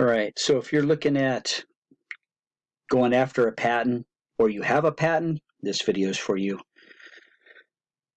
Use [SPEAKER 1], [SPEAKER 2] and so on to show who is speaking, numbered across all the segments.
[SPEAKER 1] All right, so if you're looking at going after a patent or you have a patent, this video is for you.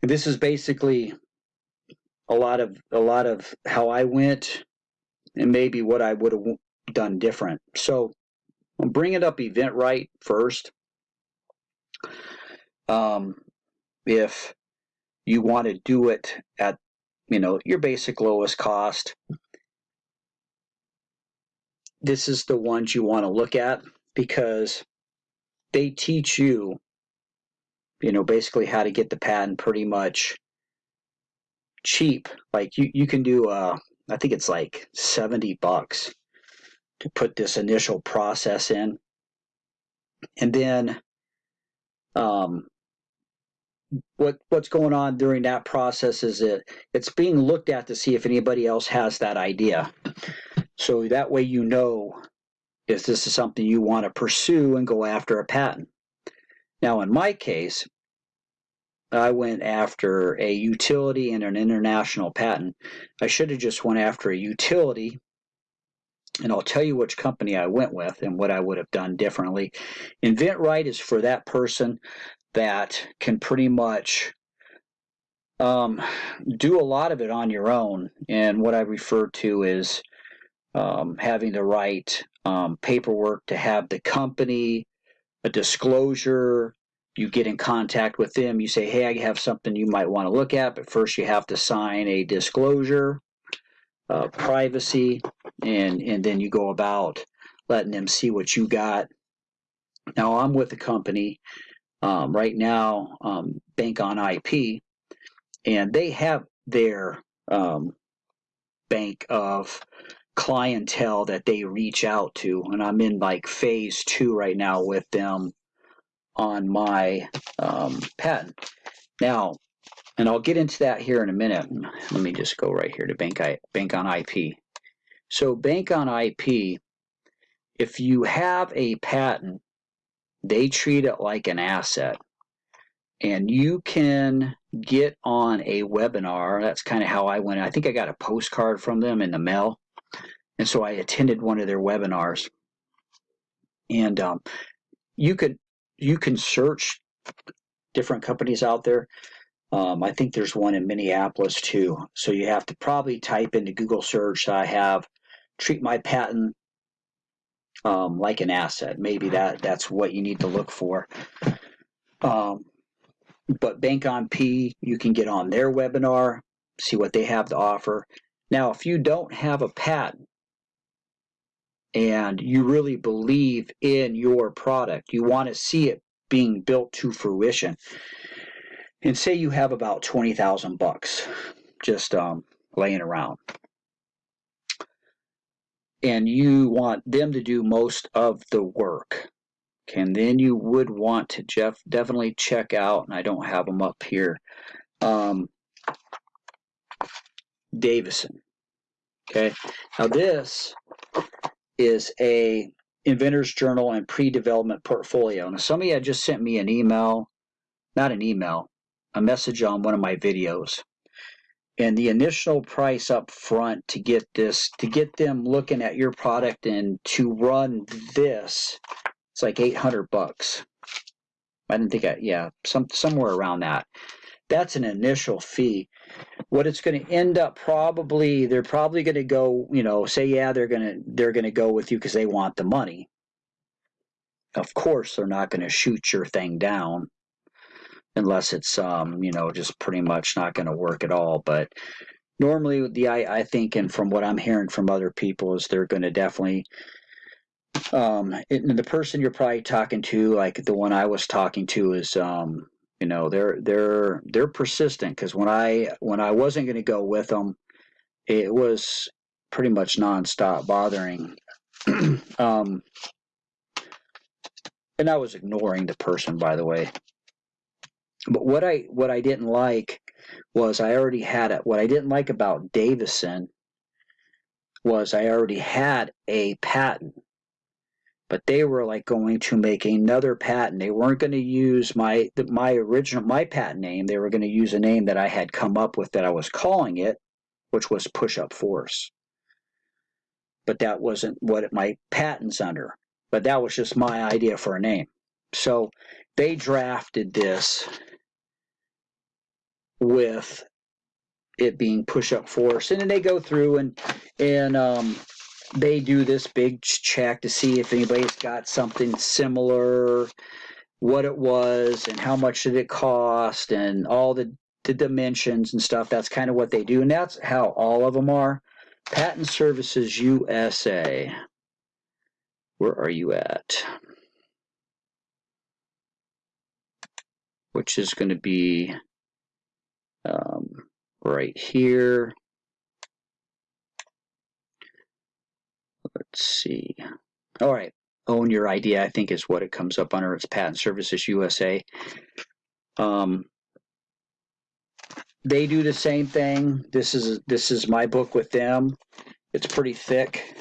[SPEAKER 1] This is basically a lot of a lot of how I went and maybe what I would have done different. So I'm bringing up InventRight first. Um, if you want to do it at you know your basic lowest cost, this is the ones you want to look at because they teach you, you know, basically how to get the patent pretty much cheap. Like you, you can do, uh, I think it's like 70 bucks to put this initial process in. And then um, what what's going on during that process is it it's being looked at to see if anybody else has that idea. So that way you know if this is something you want to pursue and go after a patent. Now in my case, I went after a utility and an international patent. I should have just went after a utility and I'll tell you which company I went with and what I would have done differently. InventRight is for that person that can pretty much um, do a lot of it on your own. And what I refer to is um, having the right um, paperwork to have the company, a disclosure. You get in contact with them. You say, hey, I have something you might want to look at, but first you have to sign a disclosure, uh, privacy, and, and then you go about letting them see what you got. Now, I'm with a company um, right now, um, Bank on IP, and they have their um, bank of clientele that they reach out to and i'm in like phase two right now with them on my um, patent now and i'll get into that here in a minute. Let me just go right here to bank, I, bank on ip so bank on ip if you have a patent they treat it like an asset. And you can get on a webinar. That's kind of how i went. I think i got a postcard from them in the mail and so I attended one of their webinars. And um, you could you can search different companies out there. Um, I think there's one in Minneapolis too. So you have to probably type into Google search. I have treat my patent um, like an asset. Maybe that that's what you need to look for. Um, but Bank on IP, you can get on their webinar, see what they have to offer. Now, if you don't have a patent, and you really believe in your product. You want to see it being built to fruition. And say you have about 20,000 bucks just um, laying around. And you want them to do most of the work. Okay, and then you would want to Jeff definitely check out, and I don't have them up here, um, Davison. Okay, now this is a inventor's journal and pre-development portfolio. Now somebody had just sent me an email, not an email, a message on one of my videos. And the initial price up front to get this, to get them looking at your product and to run this, it's like 800 bucks. I didn't think I, yeah, some somewhere around that. That's an initial fee. What it's going to end up probably they're probably going to go you know say yeah they're going to they're going to go with you because they want the money. Of course they're not going to shoot your thing down unless it's um you know just pretty much not going to work at all but normally the I, I think and from what i'm hearing from other people is they're going to definitely um and the person you're probably talking to like the one i was talking to is um you know they're they're they're persistent because when I when I wasn't going to go with them, it was pretty much nonstop bothering. um, and I was ignoring the person, by the way. But what I what I didn't like was I already had it. What I didn't like about Davison was I already had a patent but they were like going to make another patent. They weren't going to use my my original my patent name. They were going to use a name that I had come up with that I was calling it, which was push up force. but that wasn't what my patent's under. But that was just my idea for a name. So they drafted this with it being push up force and then they go through and and um, they do this big check to see if anybody's got something similar what it was and how much did it cost and all the, the dimensions and stuff. That's kind of what they do and that's how all of them are. Patent services usa where are you at? Which is going to be um, right here. Let's see. All right. Own your idea, I think, is what it comes up under. It's Patent Services USA. Um, they do the same thing. This is this is my book with them. It's pretty thick.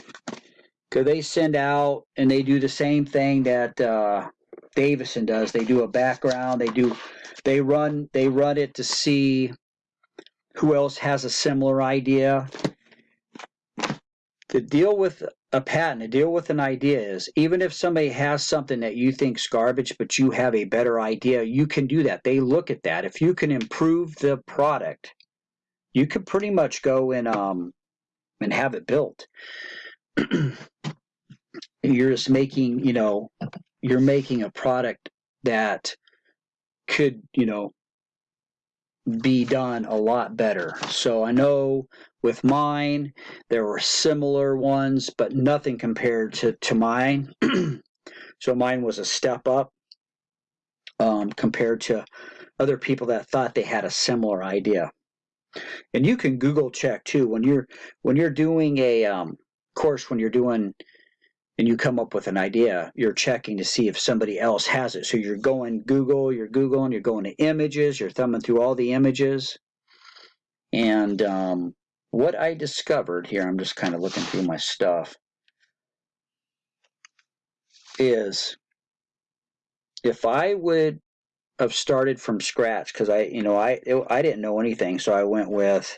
[SPEAKER 1] Cause they send out and they do the same thing that uh, Davison does. They do a background. They do they run they run it to see who else has a similar idea. The deal with a patent, the deal with an idea is even if somebody has something that you think's garbage, but you have a better idea, you can do that. They look at that. If you can improve the product, you could pretty much go and um and have it built. you're just making, you know, you're making a product that could, you know, be done a lot better. So I know with mine, there were similar ones, but nothing compared to, to mine. so mine was a step up um, compared to other people that thought they had a similar idea. And you can Google check too when you're when you're doing a um, course when you're doing and you come up with an idea, you're checking to see if somebody else has it. So you're going Google, you're Googling, you're going to images, you're thumbing through all the images. And um, what I discovered here, I'm just kind of looking through my stuff, is if I would have started from scratch, because I, you know, I, I didn't know anything, so I went with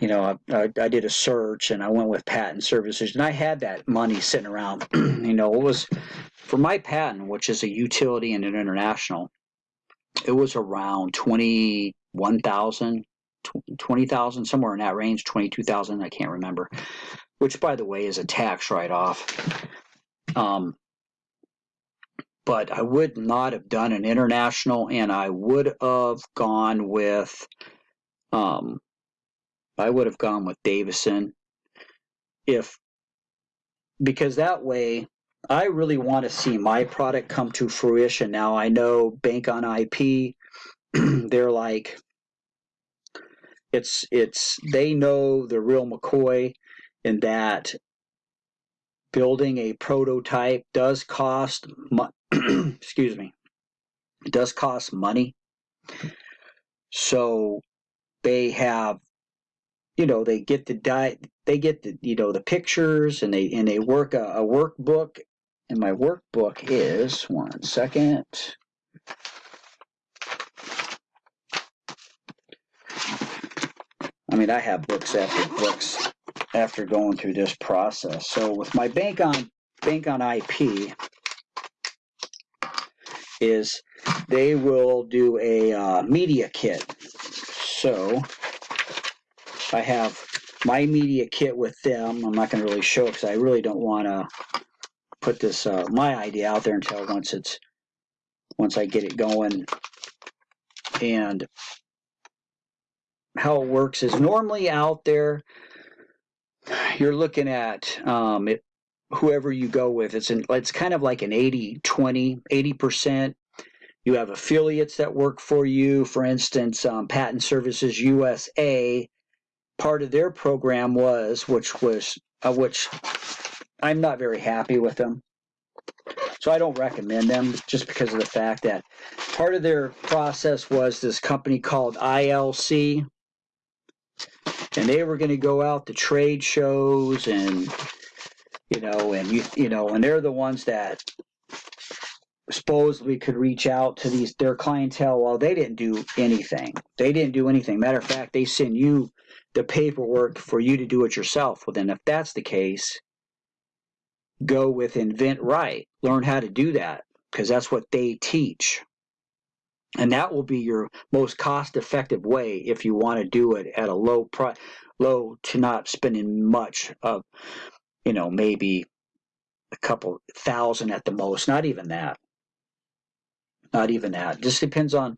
[SPEAKER 1] you know, I, I, did a search and I went with patent services, and I had that money sitting around. you know, it was for my patent, which is a utility and an international. It was around twenty one thousand, twenty thousand, somewhere in that range, twenty two thousand. I can't remember. Which, by the way, is a tax write off. Um, but I would not have done an international, and I would have gone with um, I would have gone with Davison if because that way I really want to see my product come to fruition. Now I know Bank on IP, they're like it's it's they know the real McCoy in that building a prototype does cost excuse me it does cost money. So they have you know they get the di- they get the you know the pictures and they and they work a, a workbook. And my workbook is one second I mean I have books after books after going through this process so with my bank on bank on IP is they will do a uh, media kit so I have my media kit with them. I'm not going to really show because I really don't want to put this uh, my idea out there until once it's once I get it going. And how it works is normally out there you're looking at um, it, whoever you go with. It's an, it's kind of like an 80 20 80 percent. You have affiliates that work for you. For instance, um, Patent Services USA part of their program was, which was uh, which I'm not very happy with them. So I don't recommend them just because of the fact that part of their process was this company called ILC, and they were going to go out to trade shows and you know and you you know and they're the ones that supposedly could reach out to these their clientele well they didn't do anything they didn't do anything matter of fact they send you the paperwork for you to do it yourself. Well, then if that's the case, go with Invent Right. Learn how to do that because that's what they teach. And that will be your most cost-effective way if you want to do it at a low price, low to not spending much of, you know, maybe a couple thousand at the most, not even that. Not even that. Just depends on,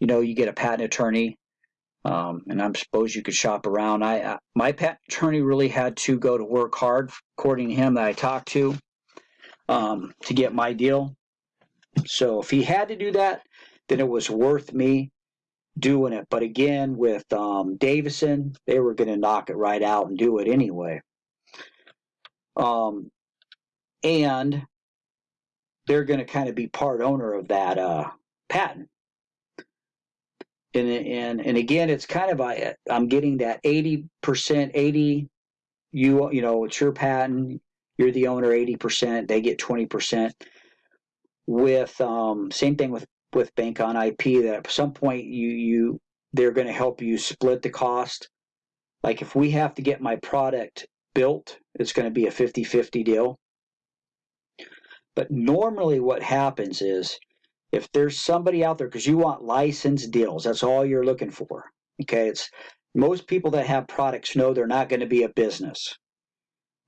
[SPEAKER 1] you know, you get a patent attorney, um, and I suppose you could shop around. I uh, my patent attorney really had to go to work hard, according to him that I talked to, um, to get my deal. So if he had to do that, then it was worth me doing it. But again, with um, Davison, they were going to knock it right out and do it anyway. Um, and they're going to kind of be part owner of that uh, patent. And, and and again, it's kind of I, I'm getting that 80 percent, 80. You you know, it's your patent. You're the owner, 80 percent. They get 20 percent. With um, same thing with with Bank on IP. That at some point you you they're going to help you split the cost. Like if we have to get my product built, it's going to be a 50-50 deal. But normally what happens is if there's somebody out there, because you want licensed deals, that's all you're looking for. Okay, it's most people that have products know they're not going to be a business.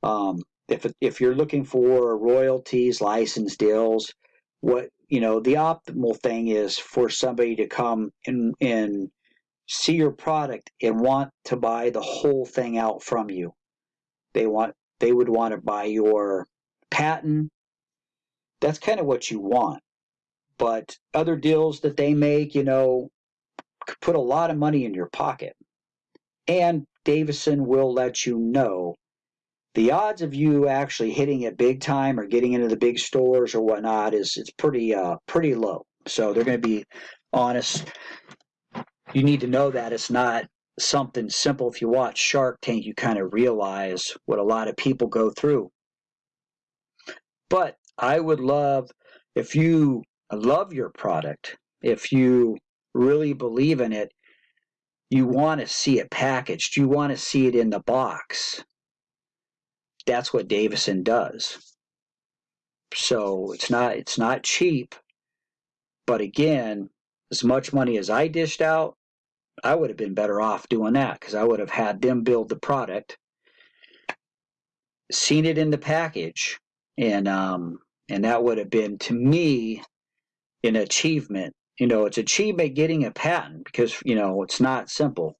[SPEAKER 1] Um, if if you're looking for royalties, license deals, what you know, the optimal thing is for somebody to come and and see your product and want to buy the whole thing out from you. They want they would want to buy your patent, that's kind of what you want. But other deals that they make, you know, put a lot of money in your pocket. And Davison will let you know the odds of you actually hitting it big time or getting into the big stores or whatnot is it's pretty uh pretty low. So they're going to be honest. You need to know that it's not something simple. If you watch Shark Tank, you kind of realize what a lot of people go through. But I would love if you love your product, if you really believe in it, you want to see it packaged, you want to see it in the box. That's what Davison does. So it's not it's not cheap, but again, as much money as I dished out, I would have been better off doing that because I would have had them build the product, seen it in the package, and um, and that would have been to me an achievement. You know, it's achievement getting a patent because you know it's not simple.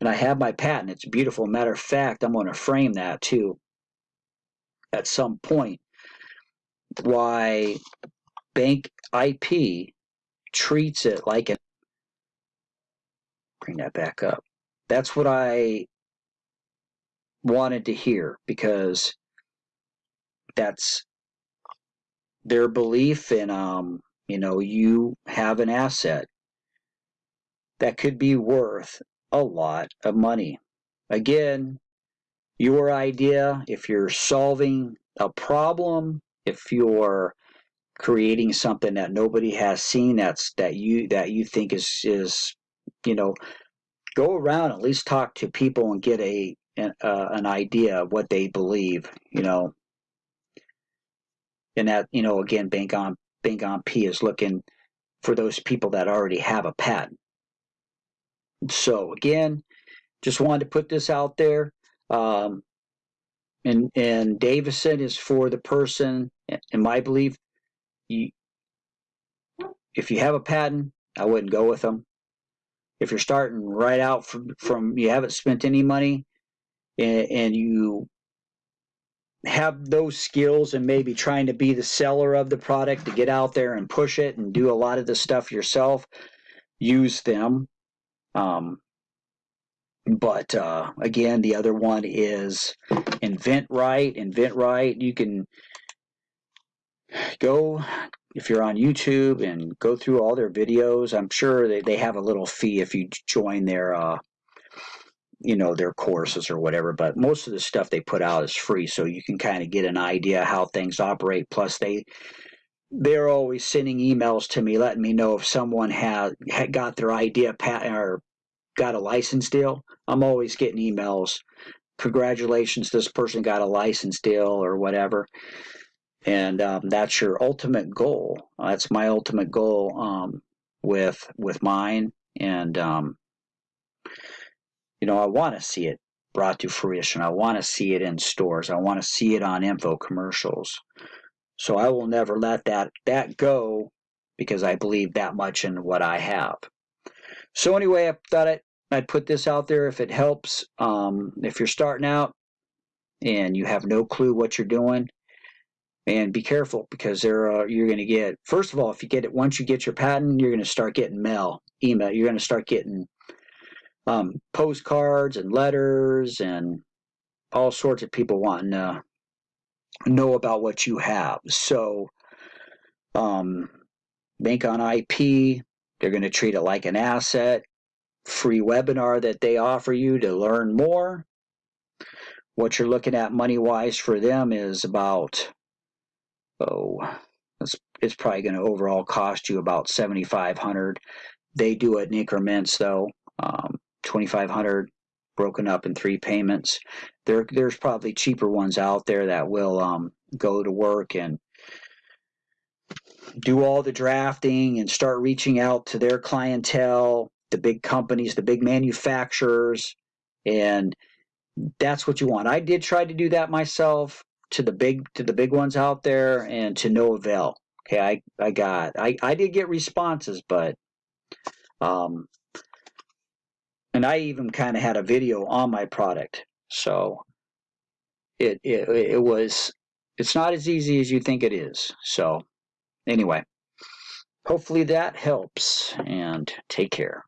[SPEAKER 1] And I have my patent; it's beautiful. Matter of fact, I'm going to frame that too at some point. Why Bank IP treats it like an bring that back up. That's what I wanted to hear because that's their belief in um you know you have an asset that could be worth a lot of money again your idea if you're solving a problem if you're creating something that nobody has seen that's that you that you think is is you know go around at least talk to people and get a an, uh, an idea of what they believe you know. And that you know again bank on bank on ip is looking for those people that already have a patent. So again just wanted to put this out there um, and and davison is for the person in my belief you, if you have a patent i wouldn't go with them if you're starting right out from, from you haven't spent any money and, and you have those skills and maybe trying to be the seller of the product to get out there and push it and do a lot of the stuff yourself, use them. Um, but uh, again, the other one is Invent Right. Invent Right. You can go if you're on YouTube and go through all their videos. I'm sure they, they have a little fee if you join their uh, you know their courses or whatever but most of the stuff they put out is free so you can kind of get an idea how things operate plus they they're always sending emails to me letting me know if someone had, had got their idea pat or got a license deal, I'm always getting emails. Congratulations, this person got a license deal or whatever. And um, that's your ultimate goal. That's my ultimate goal um, with with mine. And um, you know, I want to see it brought to fruition. I want to see it in stores. I want to see it on info commercials. So I will never let that that go because I believe that much in what I have. So anyway, I thought I'd, I'd put this out there if it helps. Um, if you're starting out and you have no clue what you're doing, and be careful because there are, you're going to get first of all if you get it once you get your patent you're going to start getting mail email you're going to start getting um, postcards and letters and all sorts of people wanting to know about what you have so um, bank on ip they're going to treat it like an asset. Free webinar that they offer you to learn more. What you're looking at money wise for them is about oh, it's, it's probably going to overall cost you about 7500 They do it in increments, though, um, 2500 broken up in three payments. There, there's probably cheaper ones out there that will um, go to work and do all the drafting and start reaching out to their clientele, the big companies, the big manufacturers, and that's what you want. I did try to do that myself to the big to the big ones out there and to no avail. Okay, I I got I I did get responses, but um, and I even kind of had a video on my product, so it it it was it's not as easy as you think it is. So anyway, hopefully that helps, and take care.